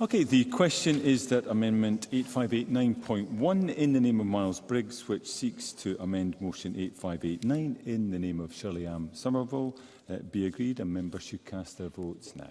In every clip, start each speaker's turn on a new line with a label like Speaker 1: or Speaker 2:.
Speaker 1: Okay, the question is that Amendment 8589.1 in the name of Miles Briggs, which seeks to amend Motion 8589 in the name of Shirley Am Somerville, uh, be agreed and members should cast their votes now.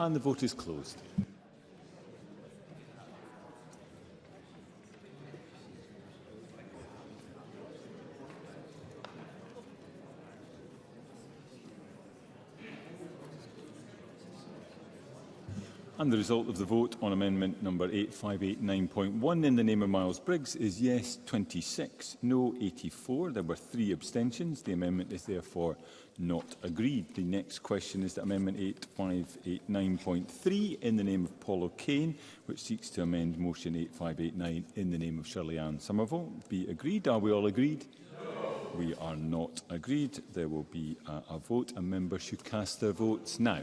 Speaker 1: and the vote is closed. And the result of the vote on amendment number 8589.1 in the name of Miles Briggs is yes 26, no 84. There were three abstentions. The amendment is therefore not agreed. The next question is that amendment 8589.3 in the name of Paul O'Kane, which seeks to amend motion 8589 in the name of Shirley Ann Somerville, be agreed. Are we all agreed? No. We are not agreed. There will be a, a vote and members should cast their votes now.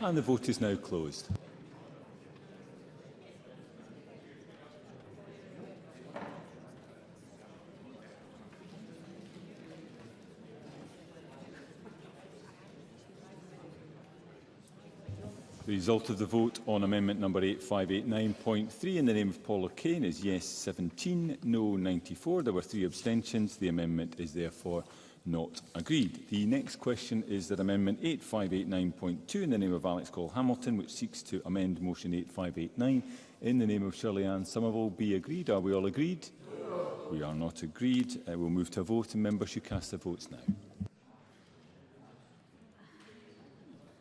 Speaker 1: And the vote is now closed. The result of the vote on amendment number 8589.3 in the name of Paula Kane is yes 17, no 94. There were three abstentions. The amendment is therefore not agreed. The next question is that Amendment 8589.2 in the name of Alex Cole Hamilton, which seeks to amend Motion 8589 in the name of Shirley Ann Somerville, be agreed. Are we all agreed? No. We are not agreed. Uh, we'll move to a vote and members should cast their votes now.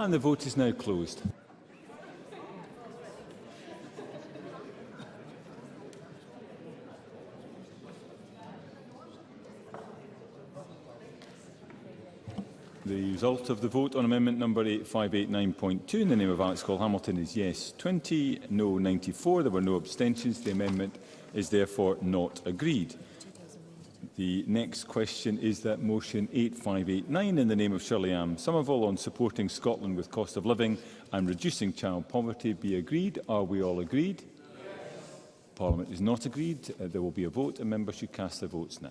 Speaker 1: And the vote is now closed. The result of the vote on amendment number 8589.2 in the name of Alex Cole Hamilton is yes 20, no 94. There were no abstentions. The amendment is therefore not agreed. The next question is that motion 8589 in the name of Shirley Am Some of all on supporting Scotland with cost of living and reducing child poverty be agreed. Are we all agreed? Yes. Parliament is not agreed. Uh, there will be a vote and members should cast their votes now.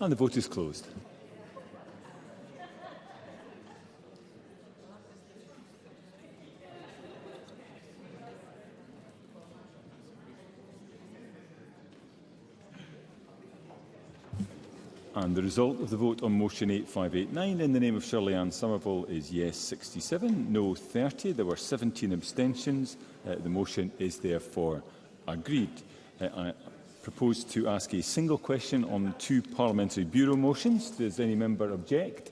Speaker 1: And the vote is closed. And the result of the vote on motion 8589 in the name of Shirley Ann Somerville is yes 67, no 30. There were 17 abstentions. Uh, the motion is therefore agreed. Uh, I, proposed to ask a single question on two parliamentary bureau motions. Does any member object?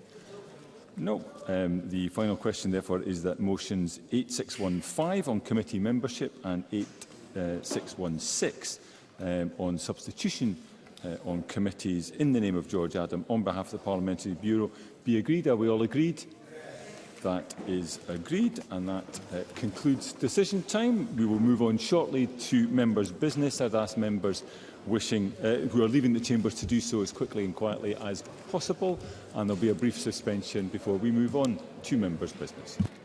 Speaker 1: No. Um, the final question, therefore, is that motions 8615 on committee membership and 8616 uh, um, on substitution uh, on committees in the name of George Adam on behalf of the Parliamentary Bureau be agreed. Are we all agreed? That is agreed and that uh, concludes decision time. We will move on shortly to members' business. I'd ask members wishing, uh, who are leaving the chambers to do so as quickly and quietly as possible and there'll be a brief suspension before we move on to members' business.